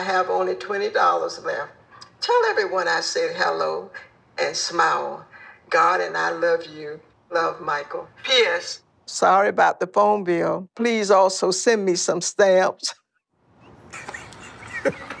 I have only $20 left. Tell everyone I said hello and smile. God and I love you. Love, Michael. P.S. Sorry about the phone bill. Please also send me some stamps.